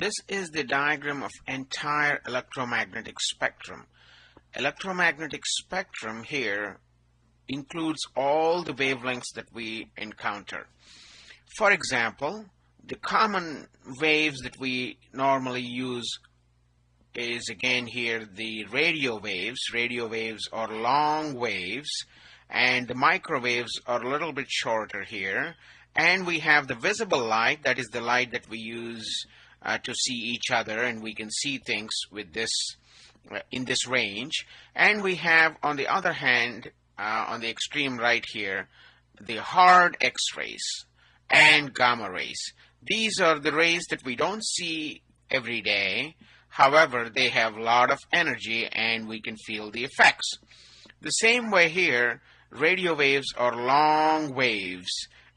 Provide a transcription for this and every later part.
This is the diagram of entire electromagnetic spectrum. Electromagnetic spectrum here includes all the wavelengths that we encounter. For example, the common waves that we normally use is again here the radio waves. Radio waves are long waves and the microwaves are a little bit shorter here. And we have the visible light, that is the light that we use uh, to see each other and we can see things with this uh, in this range. And we have on the other hand, uh, on the extreme right here, the hard X-rays and gamma rays. These are the rays that we don't see every day. However, they have a lot of energy and we can feel the effects. The same way here, radio waves are long waves.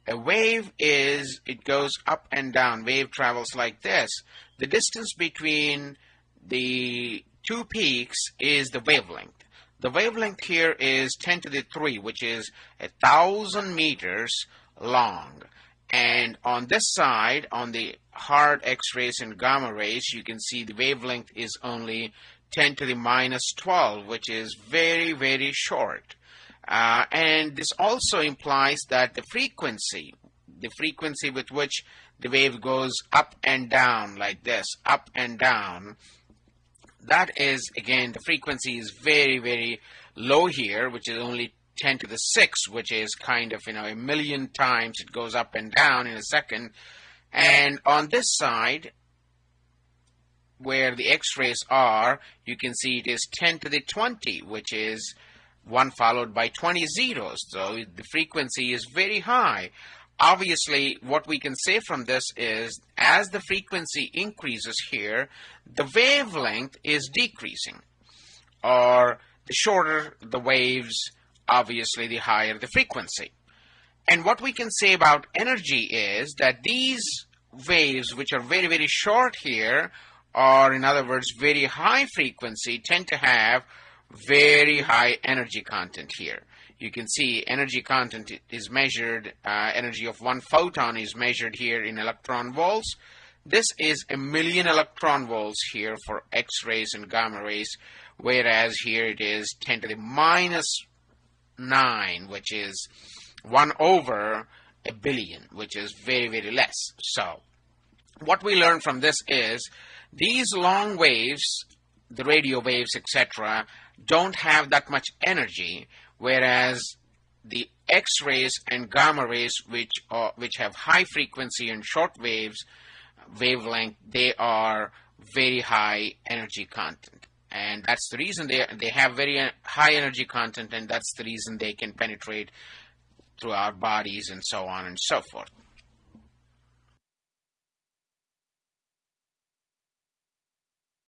A wave is, it goes up and down. Wave travels like this. The distance between the two peaks is the wavelength. The wavelength here is 10 to the 3, which is a thousand meters long. And on this side, on the hard X-rays and gamma rays, you can see the wavelength is only 10 to the minus 12, which is very, very short. Uh, and this also implies that the frequency, the frequency with which the wave goes up and down like this, up and down, that is, again, the frequency is very, very low here, which is only 10 to the 6, which is kind of, you know, a million times it goes up and down in a second. And on this side, where the x-rays are, you can see it is 10 to the 20, which is 1 followed by 20 zeros. So the frequency is very high. Obviously, what we can say from this is as the frequency increases here, the wavelength is decreasing. Or the shorter the waves, obviously the higher the frequency. And what we can say about energy is that these waves, which are very, very short here, or in other words, very high frequency, tend to have very high energy content here. You can see energy content is measured, uh, energy of one photon is measured here in electron volts. This is a million electron volts here for X-rays and gamma rays, whereas here it is 10 to the minus 9, which is 1 over a billion, which is very, very less. So what we learn from this is these long waves, the radio waves, etc., don't have that much energy, whereas the X-rays and gamma rays, which are, which have high frequency and short waves, wavelength, they are very high energy content. And that's the reason they, they have very uh, high energy content, and that's the reason they can penetrate through our bodies and so on and so forth.